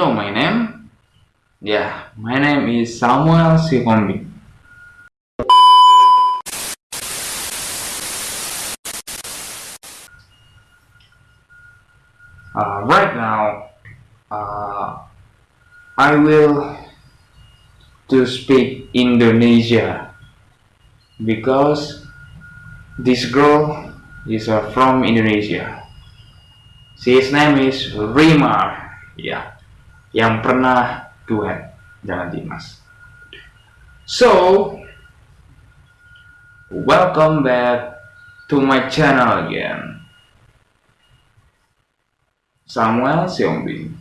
know my name? Yeah, my name is Samuel Sikombi. Uh, right now, uh, I will to speak Indonesia because this girl is uh, from Indonesia. His name is Rima. ya, yang pernah duet dengan Dimas. So, welcome back to my channel again. Samuel Siombing.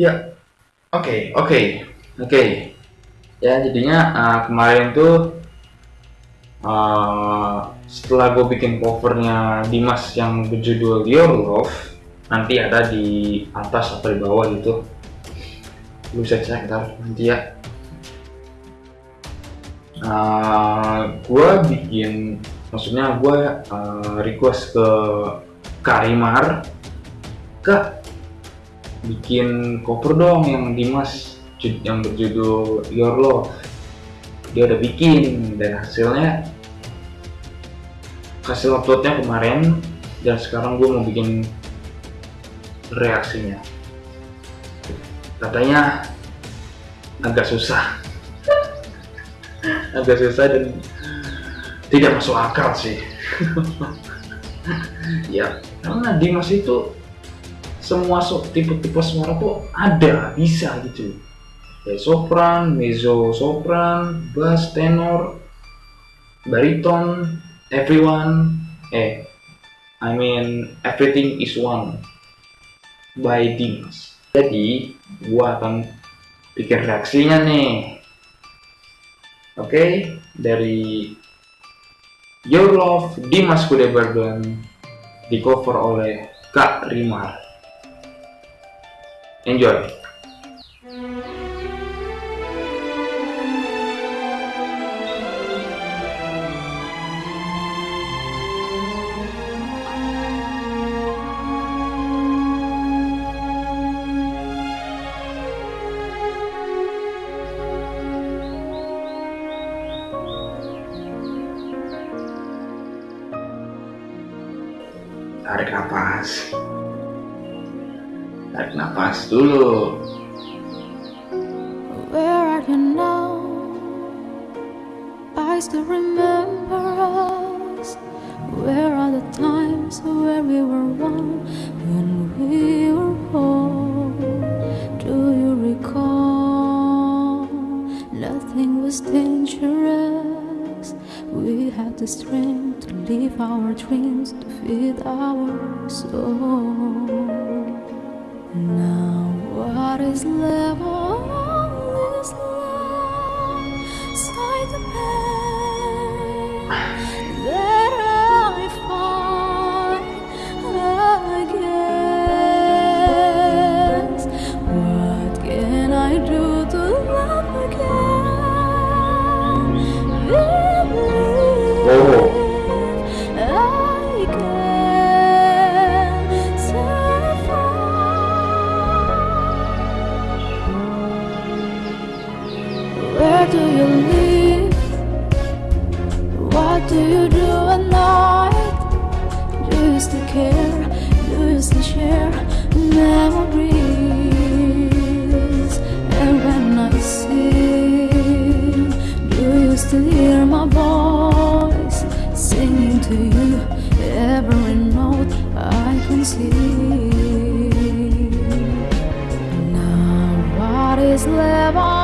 Ya, oke, oke, oke. Ya, jadinya uh, kemarin tuh uh, setelah gue bikin covernya Dimas yang berjudul Your Love, nanti ada di atas atau di bawah gitu. Lu bisa cek ntar nanti ya. Uh, gue bikin, maksudnya gue uh, request ke Karimar, Kak bikin cover dong yang Dimas yang berjudul Your Love. Dia udah bikin dan hasilnya hasil uploadnya kemarin dan sekarang gue mau bikin reaksinya. Katanya agak susah. Agak susah dan tidak masuk akal sih. Ya karena Dimas itu semua tipe-tipe suara tuh ada bisa gitu ya sopran, mezzo sopran, bass, tenor, bariton, everyone, eh, I mean everything is one by Dimas. Jadi gua akan bikin reaksinya nih. Oke, okay? dari Your Love Dimas Kudebergen di cover oleh Kak Rimar. Enjoy. tarik nafas Tarik nafas dulu. Where are you now? I still remember us. Where are the times where we were one when we were whole? Do you recall? Nothing was dangerous. We had the strength to live our dreams, to feed our soul. Now what is left all is love? Side the pain what is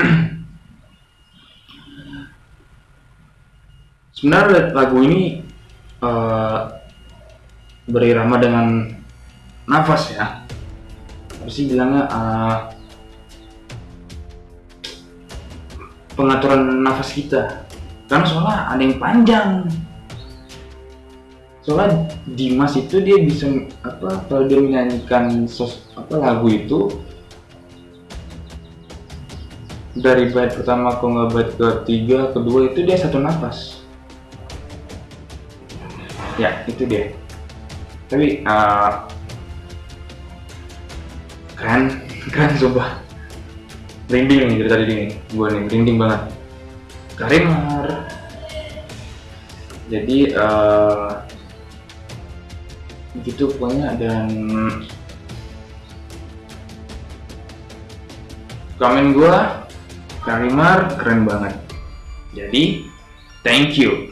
sebenarnya lagu ini eh, berirama dengan nafas ya. Apa sih bilangnya? Eh, pengaturan nafas kita. Karena soalnya ada yang panjang. Soalnya Dimas itu dia bisa apa kalau dia menyanyikan sos, apa lagu itu dari bait pertama ke nggak bait ketiga kedua itu dia satu nafas ya itu dia. Tapi uh, keren keren coba merinding nih dari tadi nih gue nih merinding banget. Karimar jadi uh, gitu pokoknya dan komen gua Karimar keren banget. Jadi thank you